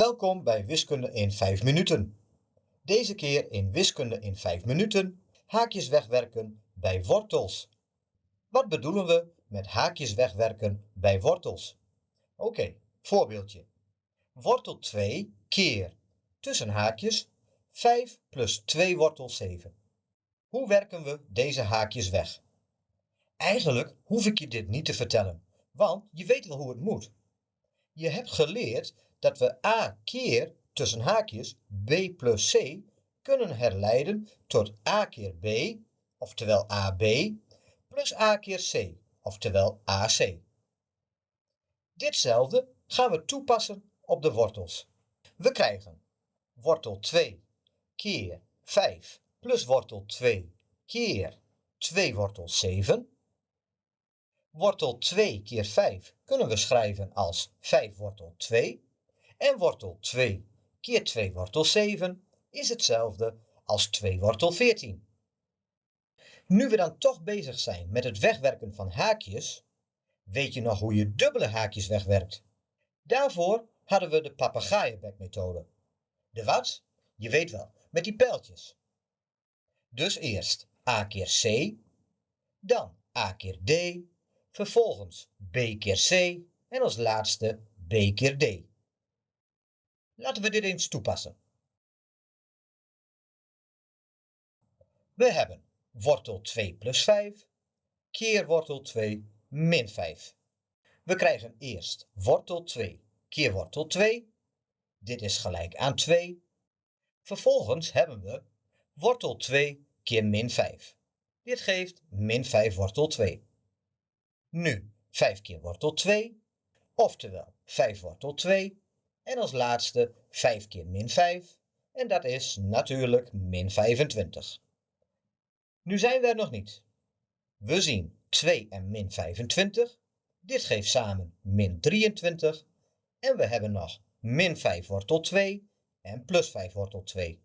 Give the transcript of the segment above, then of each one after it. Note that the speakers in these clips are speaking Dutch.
Welkom bij Wiskunde in 5 minuten. Deze keer in Wiskunde in 5 minuten haakjes wegwerken bij wortels. Wat bedoelen we met haakjes wegwerken bij wortels? Oké, voorbeeldje. Wortel 2 keer tussen haakjes 5 plus 2 wortel 7. Hoe werken we deze haakjes weg? Eigenlijk hoef ik je dit niet te vertellen, want je weet wel hoe het moet. Je hebt geleerd dat we a keer tussen haakjes b plus c kunnen herleiden tot a keer b, oftewel ab, plus a keer c, oftewel ac. Ditzelfde gaan we toepassen op de wortels. We krijgen wortel 2 keer 5 plus wortel 2 keer 2 wortel 7. Wortel 2 keer 5 kunnen we schrijven als 5 wortel 2. En wortel 2 keer 2 wortel 7 is hetzelfde als 2 wortel 14. Nu we dan toch bezig zijn met het wegwerken van haakjes, weet je nog hoe je dubbele haakjes wegwerkt? Daarvoor hadden we de papegaaienbekmethode. De wat? Je weet wel, met die pijltjes. Dus eerst a keer c, dan a keer d, vervolgens b keer c en als laatste b keer d. Laten we dit eens toepassen. We hebben wortel 2 plus 5 keer wortel 2 min 5. We krijgen eerst wortel 2 keer wortel 2. Dit is gelijk aan 2. Vervolgens hebben we wortel 2 keer min 5. Dit geeft min 5 wortel 2. Nu 5 keer wortel 2, oftewel 5 wortel 2 en als laatste 5 keer min 5 en dat is natuurlijk min 25. Nu zijn we er nog niet. We zien 2 en min 25. Dit geeft samen min 23 en we hebben nog min 5 wortel 2 en plus 5 wortel 2.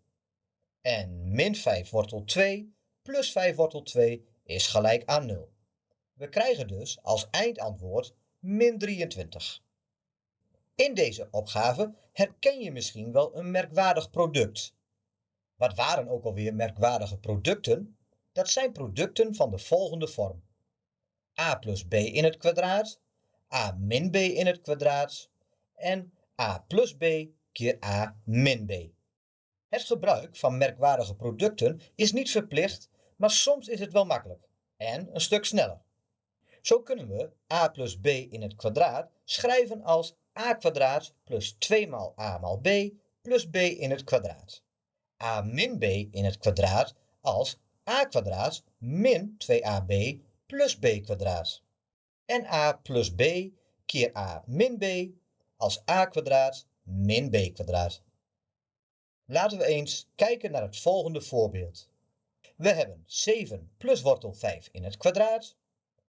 En min 5 wortel 2 plus 5 wortel 2 is gelijk aan 0. We krijgen dus als eindantwoord min 23. In deze opgave herken je misschien wel een merkwaardig product. Wat waren ook alweer merkwaardige producten? Dat zijn producten van de volgende vorm. a plus b in het kwadraat, a min b in het kwadraat en a plus b keer a min b. Het gebruik van merkwaardige producten is niet verplicht, maar soms is het wel makkelijk en een stuk sneller. Zo kunnen we a plus b in het kwadraat schrijven als a kwadraat plus 2 maal a maal b plus b in het kwadraat. a min b in het kwadraat als a kwadraat min 2ab plus b kwadraat. En a plus b keer a min b als a kwadraat min b kwadraat. Laten we eens kijken naar het volgende voorbeeld. We hebben 7 plus wortel 5 in het kwadraat.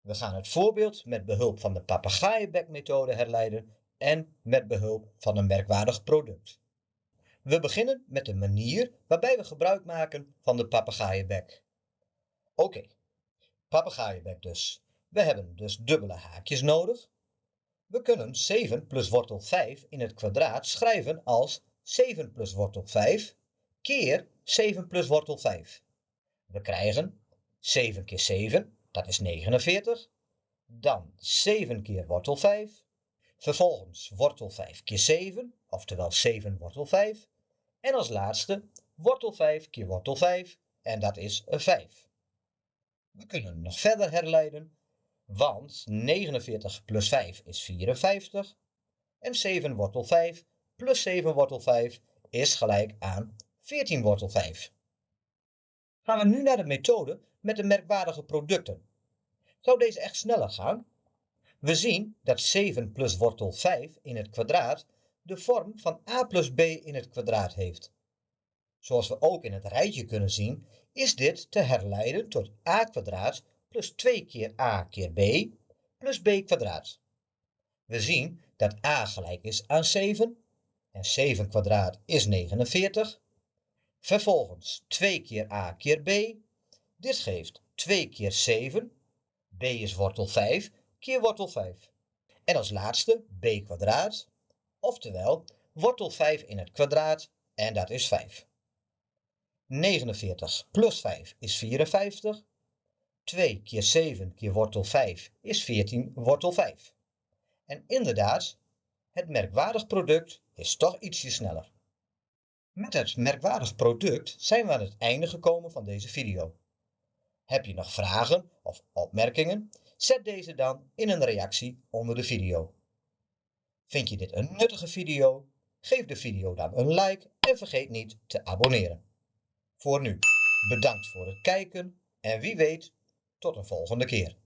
We gaan het voorbeeld met behulp van de papegaaienbekmethode herleiden en met behulp van een merkwaardig product. We beginnen met de manier waarbij we gebruik maken van de papegaaienbek. Oké, papegaaienbek dus. We hebben dus dubbele haakjes nodig. We kunnen 7 plus wortel 5 in het kwadraat schrijven als 7 plus wortel 5 keer 7 plus wortel 5. We krijgen 7 keer 7, dat is 49. Dan 7 keer wortel 5 Vervolgens wortel 5 keer 7, oftewel 7 wortel 5. En als laatste wortel 5 keer wortel 5 en dat is een 5. We kunnen nog verder herleiden, want 49 plus 5 is 54 en 7 wortel 5 plus 7 wortel 5 is gelijk aan 14 wortel 5. Gaan we nu naar de methode met de merkwaardige producten. Zou deze echt sneller gaan? We zien dat 7 plus wortel 5 in het kwadraat de vorm van a plus b in het kwadraat heeft. Zoals we ook in het rijtje kunnen zien, is dit te herleiden tot a kwadraat plus 2 keer a keer b plus b kwadraat. We zien dat a gelijk is aan 7 en 7 kwadraat is 49. Vervolgens 2 keer a keer b. Dit geeft 2 keer 7. b is wortel 5 keer wortel 5. En als laatste b kwadraat, oftewel wortel 5 in het kwadraat en dat is 5. 49 plus 5 is 54. 2 keer 7 keer wortel 5 is 14 wortel 5. En inderdaad, het merkwaardig product is toch ietsje sneller. Met het merkwaardig product zijn we aan het einde gekomen van deze video. Heb je nog vragen of opmerkingen? Zet deze dan in een reactie onder de video. Vind je dit een nuttige video? Geef de video dan een like en vergeet niet te abonneren. Voor nu, bedankt voor het kijken en wie weet, tot een volgende keer.